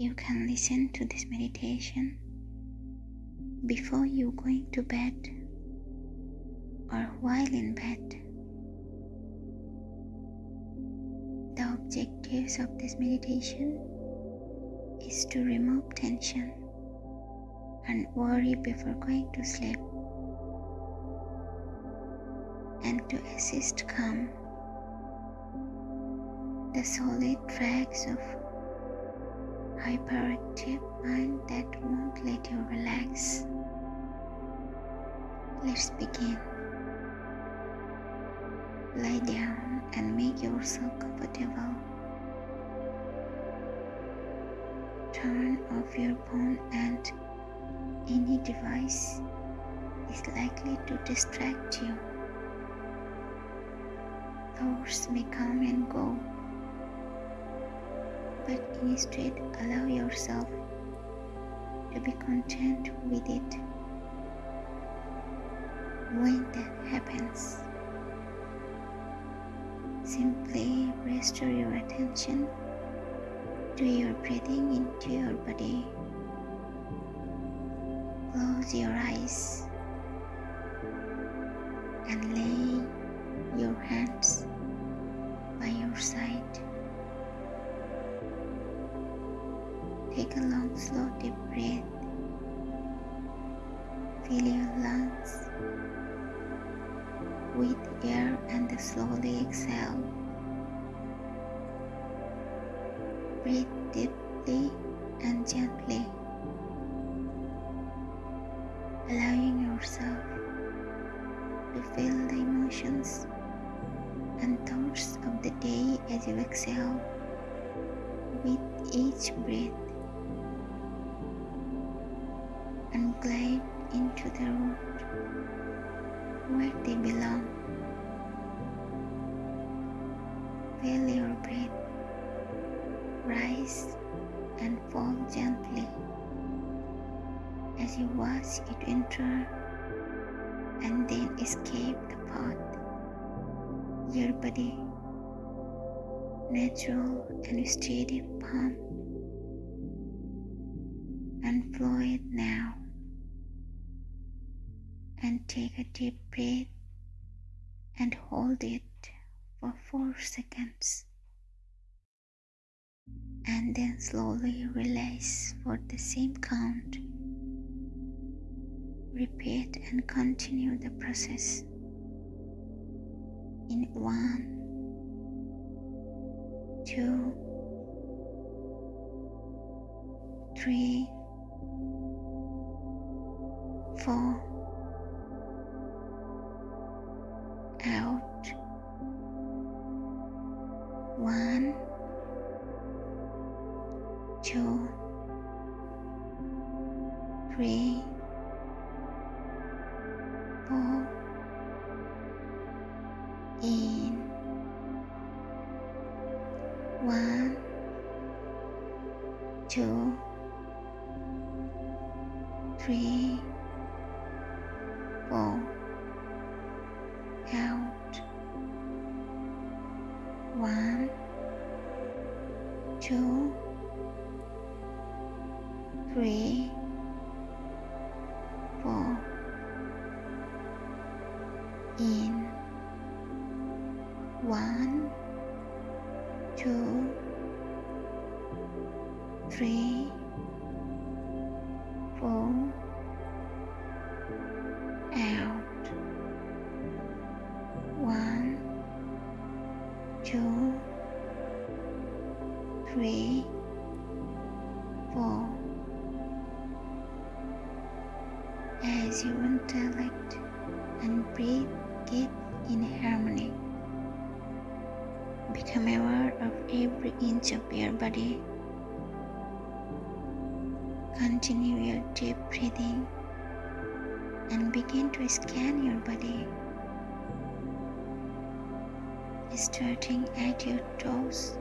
You can listen to this meditation before you going to bed or while in bed. The objectives of this meditation is to remove tension and worry before going to sleep and to assist calm the solid tracks of hyperactive mind that won't let you relax. Let's begin. Lie down and make yourself comfortable. Turn off your phone and any device is likely to distract you. Thoughts may come and go but instead allow yourself to be content with it when that happens. Simply restore your attention to your breathing into your body. Close your eyes and lay your hands by your side. Take a long, slow, deep breath. Fill your lungs with air and slowly exhale. Breathe deeply and gently, allowing yourself to feel the emotions and thoughts of the day as you exhale with each breath. Glide into the root where they belong. Feel your breath rise and fall gently as you watch it enter and then escape the path. Your body, natural and steady palm, and flow it now and take a deep breath and hold it for 4 seconds and then slowly release for the same count. Repeat and continue the process in one, two, three, four. One two three four out. One, two, three, four. In. One, two, three, four. Out. One, two, three, four. As your intellect and breathe get in harmony, become aware of every inch of your body. Continue your deep breathing and begin to scan your body. Starting at your toes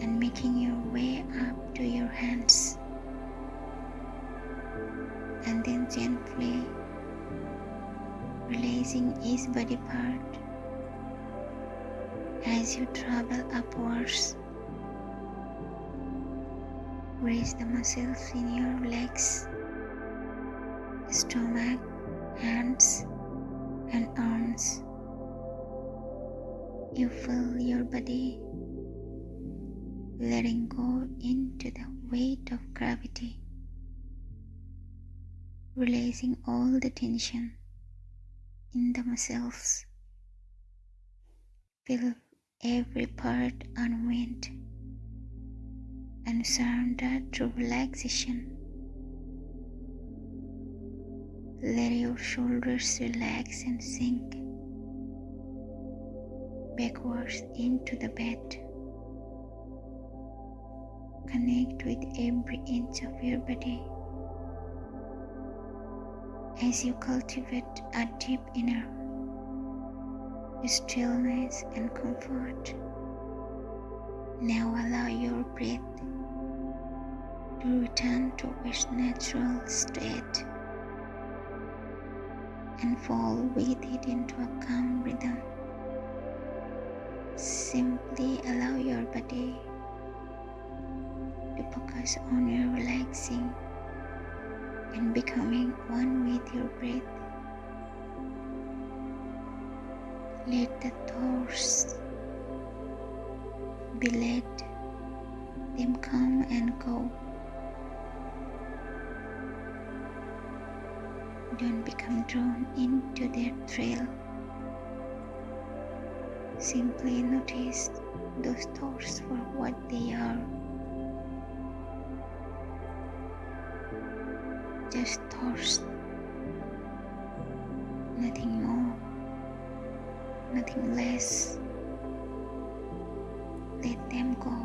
and making your way up to your hands. And then gently releasing each body part as you travel upwards Raise the muscles in your legs, stomach, hands, and arms. You feel your body letting go into the weight of gravity, releasing all the tension in the muscles. Feel every part unwind and surrender to relaxation. Let your shoulders relax and sink backwards into the bed. Connect with every inch of your body as you cultivate a deep inner stillness and comfort. Now allow your breath to return to its natural state and fall with it into a calm rhythm. Simply allow your body to focus on your relaxing and becoming one with your breath. Let the thoughts be let them come and go. Don't become drawn into their thrill. Simply notice those thoughts for what they are. Just thoughts, nothing more nothing less. Let them go.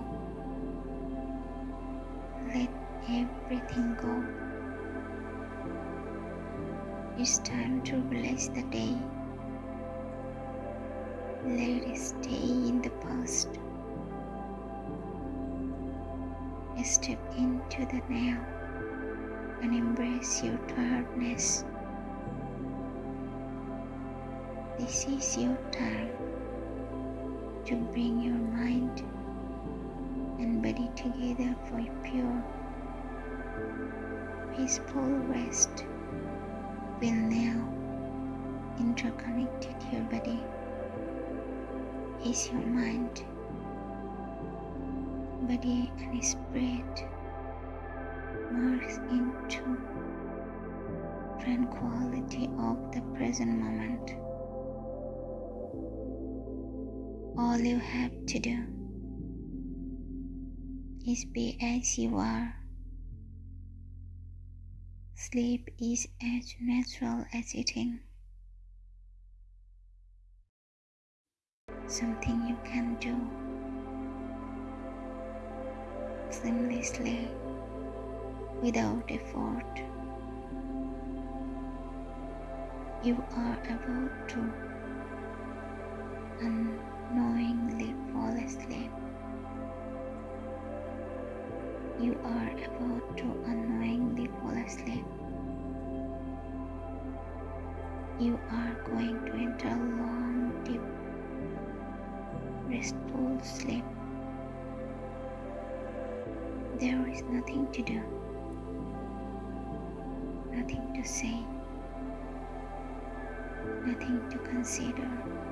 Let everything go. It's time to bless the day. Let it stay in the past. Step into the now and embrace your tiredness. This is your time to bring your mind and body together for a pure, peaceful rest. Feel now interconnected your body is your mind, body and spirit merge into tranquility of the present moment. All you have to do is be as you are. Sleep is as natural as eating. Something you can do seamlessly without effort. You are able to unknowingly fall asleep. You are about to unknowingly fall asleep. You are going to enter a long, deep, restful sleep. There is nothing to do, nothing to say, nothing to consider.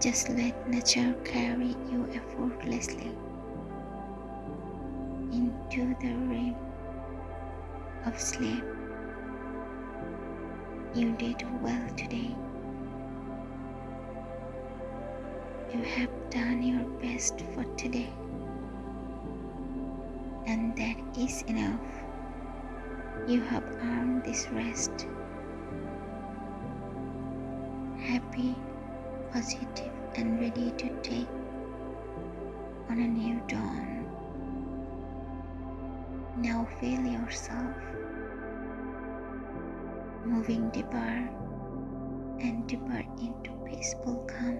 Just let nature carry you effortlessly into the realm of sleep. You did well today. You have done your best for today, and that is enough. You have earned this rest. Happy, positive, and ready to take on a new dawn. Now feel yourself moving deeper and deeper into peaceful calm.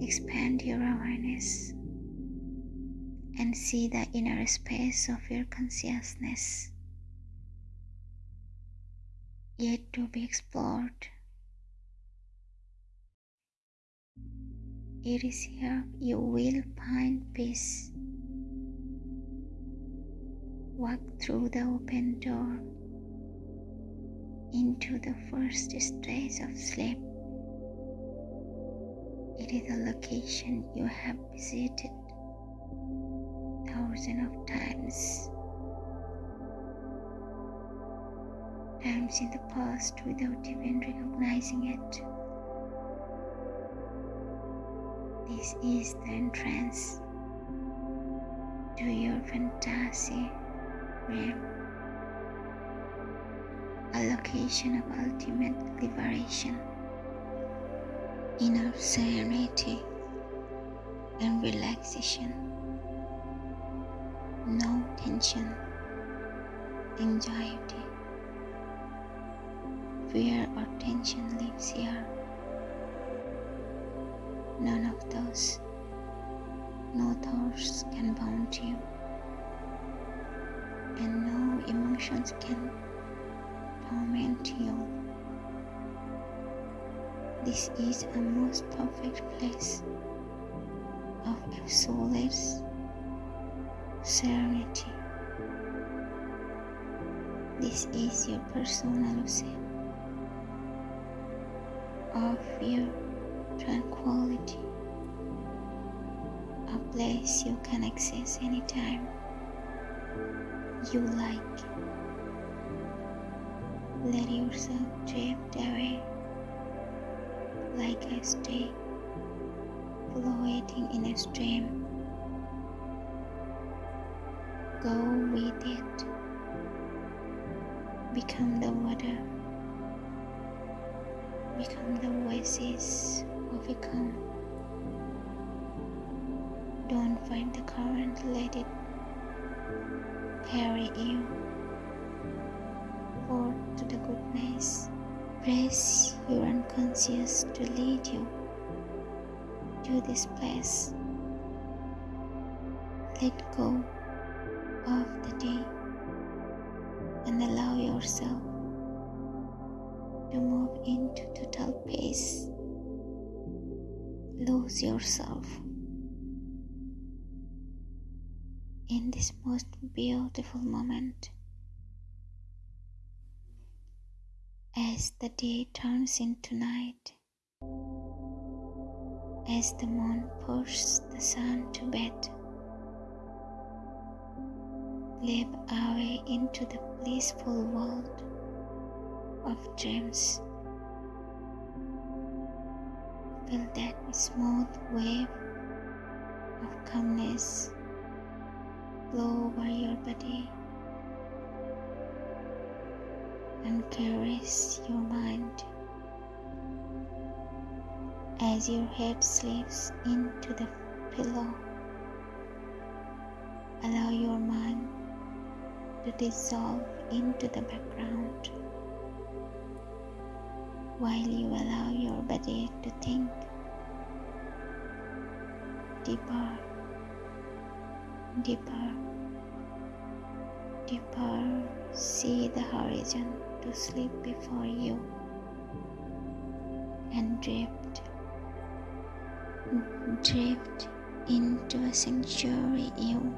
Expand your awareness and see the inner space of your consciousness yet to be explored. It is here you will find peace. Walk through the open door into the first stage of sleep. It is a location you have visited thousands of times. Times in the past without even recognizing it. This is the entrance to your fantasy realm, a location of ultimate liberation, inner serenity, and relaxation. No tension, anxiety, fear, or tension lives here None of those. No thoughts can bound you, and no emotions can torment you. This is a most perfect place of absolute serenity. This is your personal ocean of your tranquility, a place you can access anytime you like. Let yourself drift away like a stay floating in a stream. Go with it. Become the water. Become the oasis overcome. Don't fight the current, let it carry you forth to the goodness. Press your unconscious to lead you to this place. Let go of the day and allow yourself to move into total peace lose yourself in this most beautiful moment. As the day turns into night, as the moon pushes the sun to bed, live away into the blissful world of dreams. Feel that smooth wave of calmness flow over your body and caress your mind as your head slips into the pillow. Allow your mind to dissolve into the background while you allow your body to think deeper, deeper, deeper. See the horizon to sleep before you and drift, drift into a sanctuary you